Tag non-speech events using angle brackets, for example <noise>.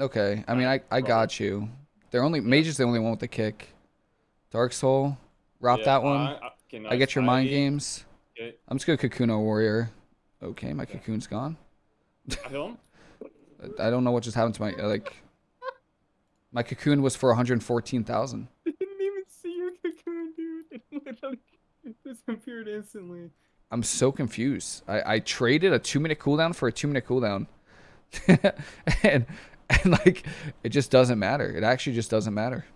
Okay. I mean, I I got you. They're only Mage's the only one with the kick. Dark Soul, rob Yeah, that one. I, I, I get your mind games. I'm just gonna Cocoon a Warrior. Okay, my Cocoon's gone. I feel <laughs> him. I don't know what just happened to my uh, like. My Cocoon was for 114,000. <laughs> I didn't even see your cocoon, dude. <laughs> It literally disappeared instantly. I'm so confused. I, I traded a two minute cooldown for a two minute cooldown. and <laughs> like it just doesn't matter. It actually just doesn't matter.